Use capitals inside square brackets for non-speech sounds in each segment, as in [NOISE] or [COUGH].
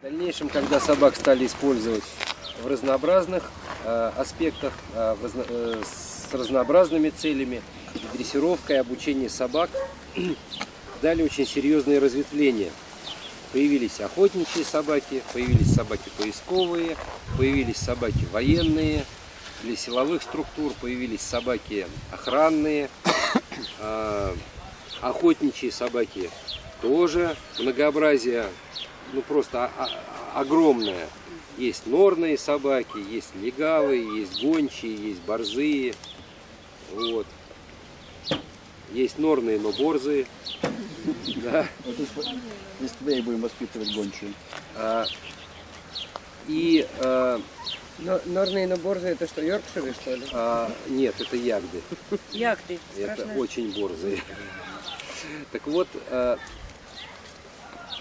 В дальнейшем, когда собак стали использовать в разнообразных э, аспектах, э, э, с разнообразными целями, и дрессировка и обучение собак [CLEARS THROAT] дали очень серьезные разветвления. Появились охотничьи собаки, появились собаки поисковые, появились собаки военные, для силовых структур появились собаки охранные, а, охотничьи собаки тоже многообразие, ну просто о- о- огромное. Есть норные собаки, есть легавые, есть гончие, есть борзые. Вот. Есть норные, но борзые. [LAUGHS] Да. Если, и будем воспитывать гончую. А, И а, Но, норные наборзы это что, Йоркширы что ли? а, нет, это ягды. Ягды. Это страшно. очень борзые. [LAUGHS] Так вот, а,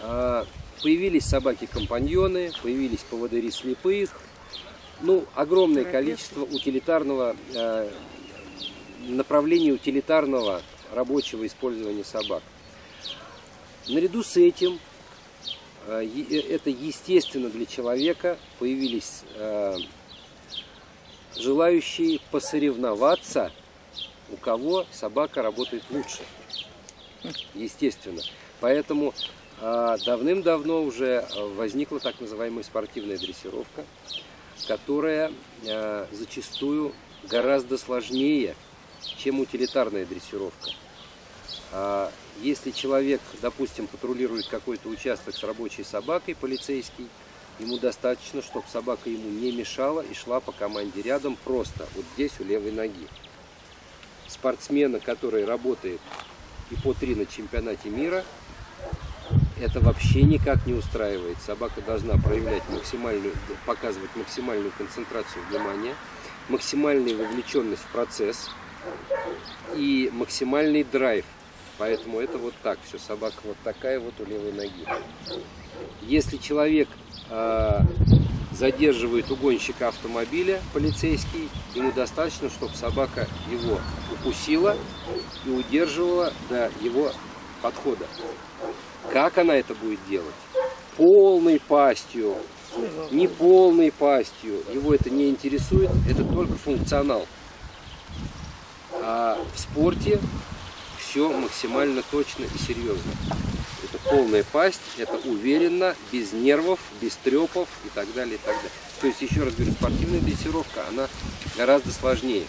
а, появились собаки-компаньоны, появились поводыри слепых. Ну, огромное количество утилитарного, а, направлений утилитарного рабочего использования собак. Наряду с этим, е- э, это естественно для человека, появились а, желающие посоревноваться у кого собака работает лучше. Естественно. Поэтому давным-давно уже а, возникла так называемая спортивная дрессировка, которая а, зачастую гораздо сложнее, чем утилитарная дрессировка. А, Если человек, допустим, патрулирует какой-то участок с рабочей собакой, полицейский, ему достаточно, чтобы собака ему не мешала и шла по команде рядом просто, вот здесь у левой ноги спортсмена, который работает и по три на чемпионате мира, это вообще никак не устраивает. Собака должна проявлять максимальную, показывать максимальную концентрацию внимания, максимальную вовлеченность в процесс и максимальный драйв. Поэтому это вот так все. Собака вот такая вот у левой ноги. Если человек а, задерживает угонщика автомобиля полицейский, ему достаточно, чтобы собака его укусила и удерживала до его подхода. Как она это будет делать? Полной пастью, не полной пастью. Его это не интересует, это только функционал. А в спорте все максимально точно и серьезно. Это полная пасть, это уверенно, без нервов, без трепов и так далее, и так далее. То есть, еще раз говорю, спортивная дрессировка, она гораздо сложнее.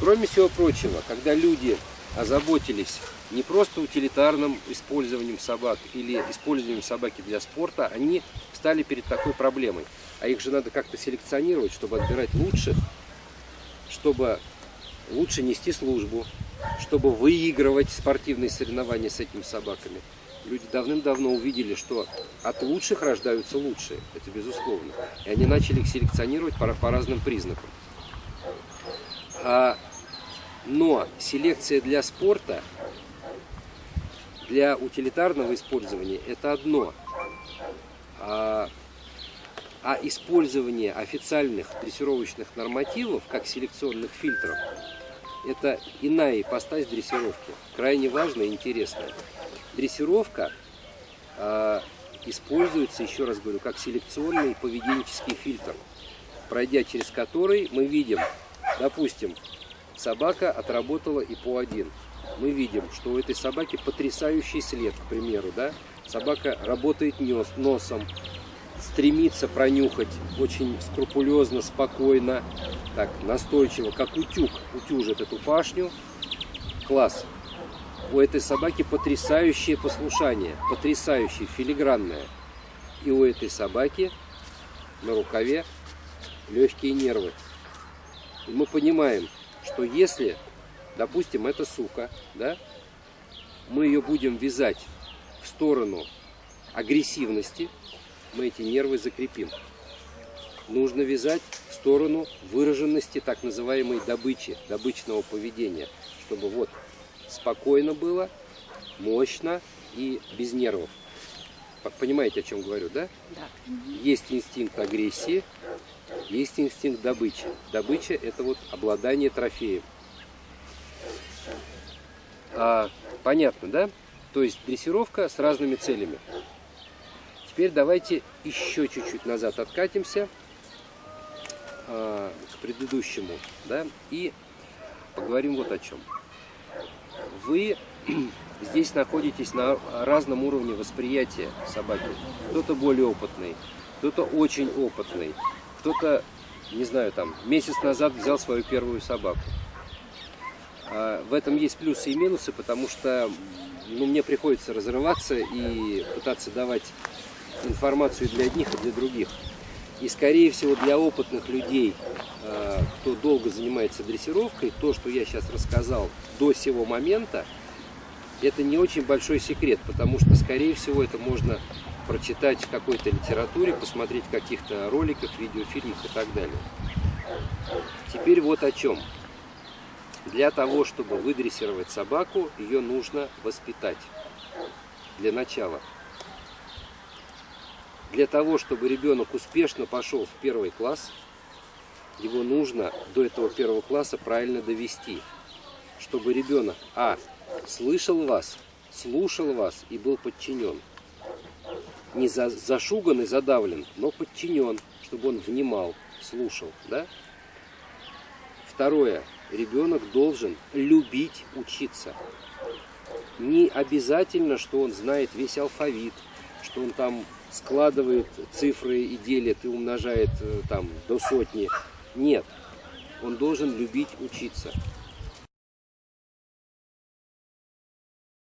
Кроме всего прочего, когда люди озаботились не просто утилитарным использованием собак или использованием собаки для спорта, они встали перед такой проблемой. А их же надо как-то селекционировать, чтобы отбирать лучших, чтобы лучше нести службу, чтобы выигрывать спортивные соревнования с этими собаками. Люди давным-давно увидели, что от лучших рождаются лучшие, это безусловно. И они начали их селекционировать по, по разным признакам. А, но селекция для спорта, для утилитарного использования это одно. А, а использование официальных дрессировочных нормативов как селекционных фильтров это иная ипостась дрессировки, крайне важная и интересная. Дрессировка э, используется, еще раз говорю, как селекционный поведенческий фильтр, пройдя через который мы видим, допустим, собака отработала и по один. Мы видим, что у этой собаки потрясающий след, к примеру, да? Собака работает нос, носом, стремится пронюхать очень скрупулезно, спокойно, так, настойчиво, как утюг, утюжит эту пашню. Класс. У этой собаки потрясающее послушание, потрясающее, филигранное. И у этой собаки на рукаве легкие нервы. И мы понимаем, что если, допустим, эта сука, да, мы ее будем вязать в сторону агрессивности, мы эти нервы закрепим. Нужно вязать в сторону выраженности так называемой добычи, добычного поведения, чтобы вот спокойно было, мощно и без нервов. Понимаете, о чем говорю, да? Да. Есть инстинкт агрессии, есть инстинкт добычи. Добыча – это вот обладание трофеем. А, понятно, да? То есть дрессировка с разными целями. Теперь давайте еще чуть-чуть назад откатимся а, к предыдущему, да, и поговорим вот о чем. Вы [CLEARS THROAT] здесь находитесь на разном уровне восприятия собаки. Кто-то более опытный, кто-то очень опытный, кто-то, не знаю, там, месяц назад взял свою первую собаку. А, В этом есть плюсы и минусы, потому что ну, мне приходится разрываться и пытаться давать информацию для одних и для других. И, скорее всего, для опытных людей, э, кто долго занимается дрессировкой, то, что я сейчас рассказал до сего момента, это не очень большой секрет, потому что, скорее всего, это можно прочитать в какой-то литературе, посмотреть в каких-то роликах, видеофильмах и так далее. Теперь вот о чем. Для того, чтобы выдрессировать собаку, ее нужно воспитать. Для начала. Для того, чтобы ребенок успешно пошел в первый класс, его нужно до этого первого класса правильно довести. Чтобы ребенок, а, слышал вас, слушал вас и был подчинен. Не за, зашуган и задавлен, но подчинен, чтобы он внимал, слушал. Да? Второе. Ребенок должен любить учиться. Не обязательно, что он знает весь алфавит, что он там складывает цифры и делит и умножает э, там до сотни. Нет. Он должен любить учиться.